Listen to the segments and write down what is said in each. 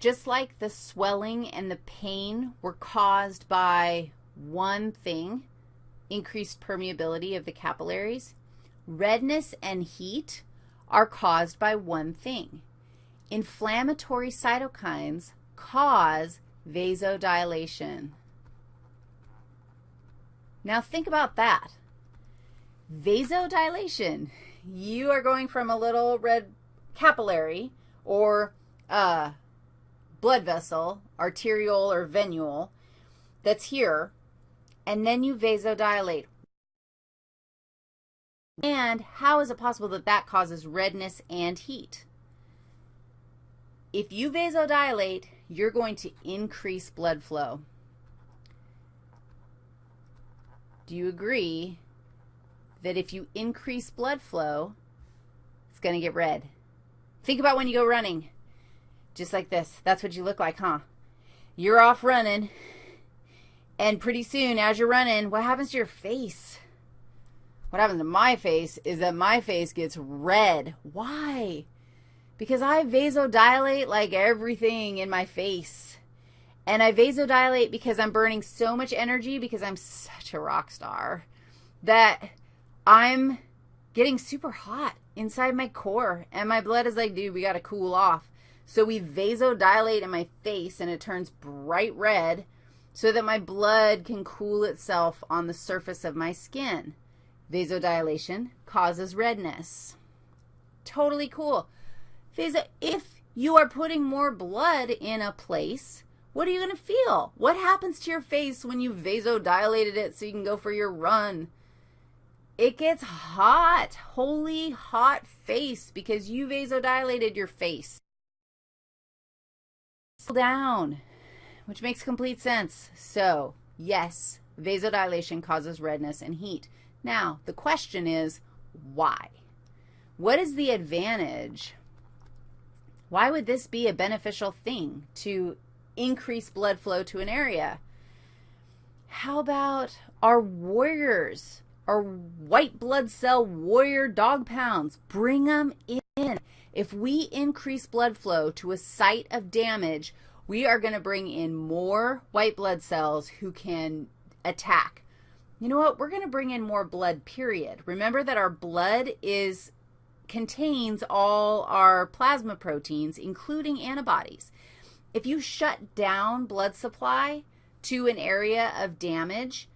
just like the swelling and the pain were caused by one thing, increased permeability of the capillaries, redness and heat are caused by one thing. Inflammatory cytokines cause vasodilation. Now think about that. Vasodilation, you are going from a little red capillary or a blood vessel, arteriole or venule, that's here, and then you vasodilate. And how is it possible that that causes redness and heat? If you vasodilate, you're going to increase blood flow. Do you agree that if you increase blood flow, it's going to get red? Think about when you go running, just like this. That's what you look like, huh? You're off running, and pretty soon as you're running, what happens to your face? What happens to my face is that my face gets red. Why? Because I vasodilate like everything in my face. And I vasodilate because I'm burning so much energy because I'm such a rock star that I'm getting super hot inside my core. And my blood is like, dude, we got to cool off. So we vasodilate in my face and it turns bright red so that my blood can cool itself on the surface of my skin. Vasodilation causes redness. Totally cool. Vaso, if you are putting more blood in a place, what are you going to feel? What happens to your face when you vasodilated it so you can go for your run? It gets hot, holy hot face because you vasodilated your face. Down, which makes complete sense. So, yes, vasodilation causes redness and heat. Now, the question is, why? What is the advantage? Why would this be a beneficial thing to increase blood flow to an area? How about our warriors, our white blood cell warrior dog pounds? Bring them in. If we increase blood flow to a site of damage, we are going to bring in more white blood cells who can attack you know what, we're going to bring in more blood, period. Remember that our blood is contains all our plasma proteins, including antibodies. If you shut down blood supply to an area of damage,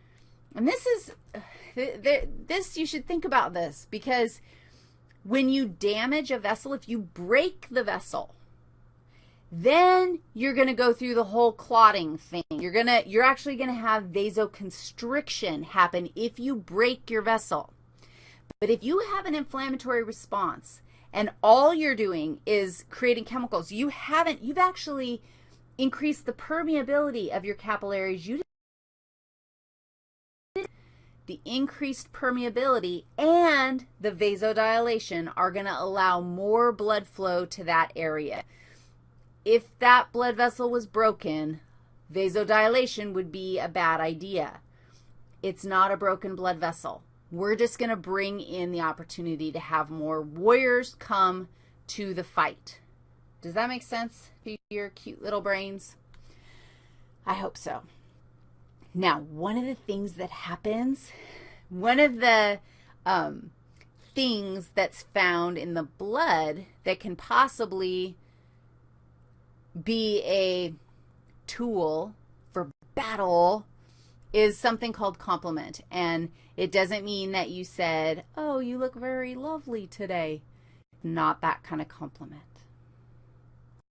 and this is, uh, this, you should think about this, because when you damage a vessel, if you break the vessel, then you're going to go through the whole clotting thing. You're going to you're actually going to have vasoconstriction happen if you break your vessel. But if you have an inflammatory response and all you're doing is creating chemicals, you haven't you've actually increased the permeability of your capillaries. You the increased permeability and the vasodilation are going to allow more blood flow to that area if that blood vessel was broken, vasodilation would be a bad idea. It's not a broken blood vessel. We're just going to bring in the opportunity to have more warriors come to the fight. Does that make sense to your cute little brains? I hope so. Now, one of the things that happens, one of the um, things that's found in the blood that can possibly be a tool for battle is something called complement. And it doesn't mean that you said, oh, you look very lovely today. Not that kind of compliment.